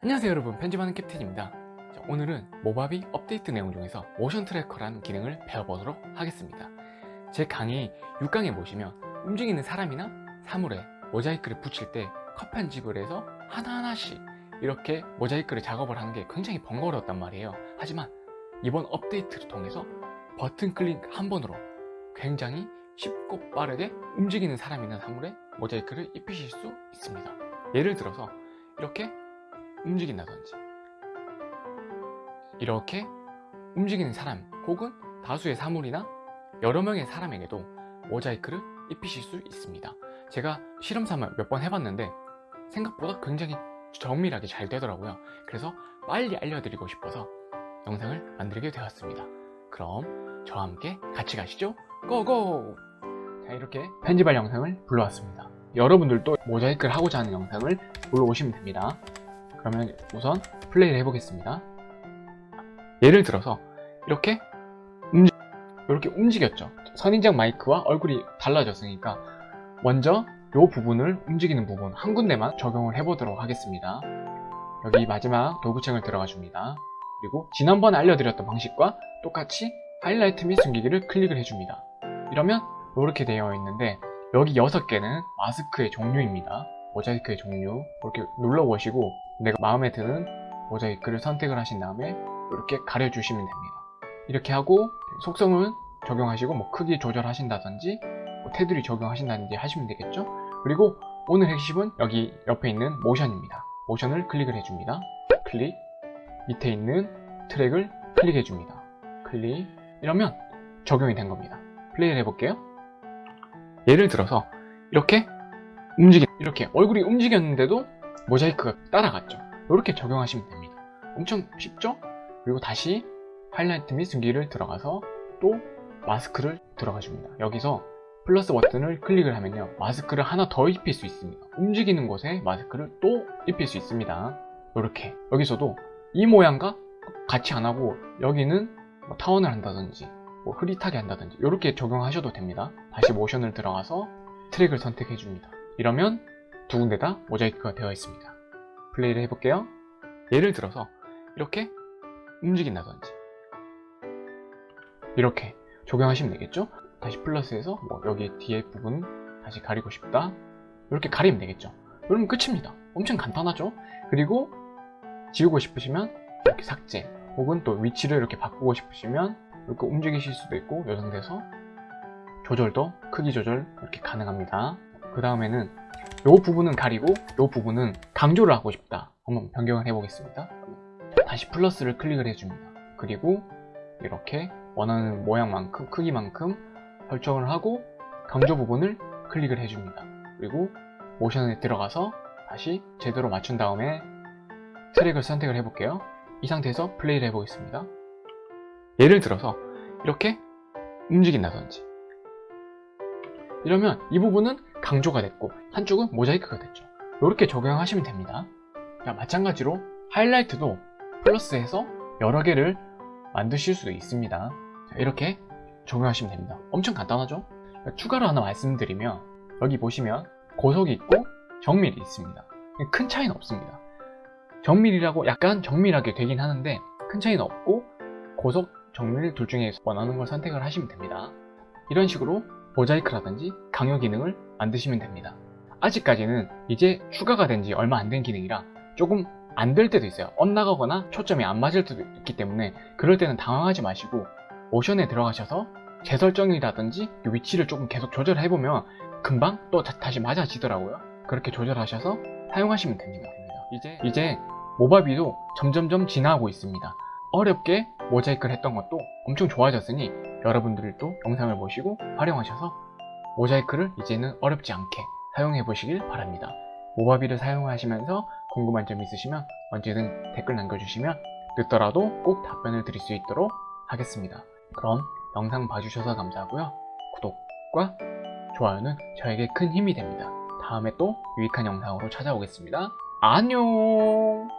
안녕하세요 여러분. 편집하는 캡틴입니다. 자, 오늘은 모바비 업데이트 내용 중에서 모션 트래커라는 기능을 배워보도록 하겠습니다. 제 강의 6강에 보시면 움직이는 사람이나 사물에 모자이크를 붙일 때 컷 편집을 해서 하나하나씩 이렇게 모자이크를 작업을 하는 게 굉장히 번거로웠단 말이에요. 하지만 이번 업데이트를 통해서 버튼 클릭 한 번으로 굉장히 쉽고 빠르게 움직이는 사람이나 사물에 모자이크를 입히실 수 있습니다. 예를 들어서 이렇게 움직인다든지. 이렇게 움직이는 사람 혹은 다수의 사물이나 여러 명의 사람에게도 모자이크를 입히실 수 있습니다. 제가 실험삼아 몇 번 해봤는데 생각보다 굉장히 정밀하게 잘 되더라고요. 그래서 빨리 알려드리고 싶어서 영상을 만들게 되었습니다. 그럼 저와 함께 같이 가시죠. 고고! 자 이렇게 편집할 영상을 불러왔습니다. 여러분들도 모자이크를 하고자 하는 영상을 불러오시면 됩니다 그러면 우선 플레이를 해보겠습니다. 예를 들어서 이렇게 움직 이렇게 움직였죠. 선인장 마이크와 얼굴이 달라졌으니까 먼저 이 부분을 움직이는 부분 한 군데만 적용을 해보도록 하겠습니다. 여기 마지막 도구창을 들어가 줍니다. 그리고 지난번에 알려드렸던 방식과 똑같이 하이라이트 및 숨기기를 클릭을 해줍니다. 이러면 이렇게 되어 있는데 여기 6개는 마스크의 종류입니다 모자이크의 종류 이렇게 눌러보시고 내가 마음에 드는 모자이크를 선택을 하신 다음에 이렇게 가려주시면 됩니다. 이렇게 하고 속성을 적용하시고 뭐 크기 조절하신다든지 뭐 테두리 적용하신다든지 하시면 되겠죠? 그리고 오늘 핵심은 여기 옆에 있는 모션입니다. 모션을 클릭을 해줍니다. 클릭. 밑에 있는 트랙을 클릭해 줍니다. 클릭. 이러면 적용이 된 겁니다. 플레이를 해볼게요. 예를 들어서 이렇게 움직이 이렇게 얼굴이 움직였는데도 모자이크가 따라갔죠. 이렇게 적용하시면 됩니다. 엄청 쉽죠? 그리고 다시 하이라이트 및 숨기를 들어가서 또 마스크를 들어가 줍니다. 여기서 플러스 버튼을 클릭을 하면요. 마스크를 하나 더 입힐 수 있습니다. 움직이는 곳에 마스크를 또 입힐 수 있습니다. 이렇게. 여기서도 이 모양과 같이 안 하고 여기는 뭐 타원을 한다든지 뭐 흐릿하게 한다든지 이렇게 적용하셔도 됩니다. 다시 모션을 들어가서 트랙을 선택해 줍니다 이러면 두 군데 다 모자이크가 되어 있습니다. 플레이를 해볼게요. 예를 들어서 이렇게 움직인다든지. 이렇게 적용하시면 되겠죠? 다시 플러스해서 뭐 여기 뒤에 부분 다시 가리고 싶다. 이렇게 가리면 되겠죠? 그러면 끝입니다. 엄청 간단하죠? 그리고 지우고 싶으시면 이렇게 삭제. 혹은 또 위치를 이렇게 바꾸고 싶으시면 이렇게 움직이실 수도 있고 이 상태에서 조절도 크기 조절 이렇게 가능합니다 그 다음에는 이 부분은 가리고 이 부분은 강조를 하고 싶다. 한번 변경을 해 보겠습니다. 다시 플러스를 클릭을 해줍니다. 그리고 이렇게 원하는 모양만큼 크기만큼 설정을 하고 강조 부분을 클릭을 해줍니다. 그리고 모션에 들어가서 다시 제대로 맞춘 다음에 트랙을 선택을 해볼게요. 이 상태에서 플레이를 해보겠습니다. 예를 들어서 이렇게 움직인다든지 이러면 이 부분은 강조가 됐고 한쪽은 모자이크가 됐죠. 이렇게 적용하시면 됩니다. 자, 마찬가지로 하이라이트도 플러스해서 여러 개를 만드실 수도 있습니다. 자, 이렇게 적용하시면 됩니다. 엄청 간단하죠? 추가로 하나 말씀드리면 여기 보시면 고속이 있고 정밀이 있습니다. 큰 차이는 없습니다. 정밀이라고 약간 정밀하게 되긴 하는데 큰 차이는 없고 고속, 정밀 둘 중에 원하는 걸 선택을 하시면 됩니다. 이런 식으로 모자이크라든지 강요 기능을 만드시면 됩니다. 아직까지는 이제 추가가 된 지 얼마 안 된 기능이라 조금 안 될 때도 있어요. 엇나가거나 초점이 안 맞을 때도 있기 때문에 그럴 때는 당황하지 마시고 모션에 들어가셔서 재설정이라든지 위치를 조금 계속 조절해보면 금방 또 다, 시 맞아지더라고요. 그렇게 조절하셔서 사용하시면 됩니다. 이제, 이제 모바비도 점점점 진화하고 있습니다. 어렵게 모자이크를 했던 것도 엄청 좋아졌으니 여러분들도 영상을 보시고 활용하셔서 모자이크를 이제는 어렵지 않게 사용해 보시길 바랍니다. 모바비를 사용하시면서 궁금한 점 있으시면 언제든 댓글 남겨주시면 늦더라도 꼭 답변을 드릴 수 있도록 하겠습니다. 그럼 영상 봐주셔서 감사하고요. 구독과 좋아요는 저에게 큰 힘이 됩니다. 다음에 또 유익한 영상으로 찾아오겠습니다. 안녕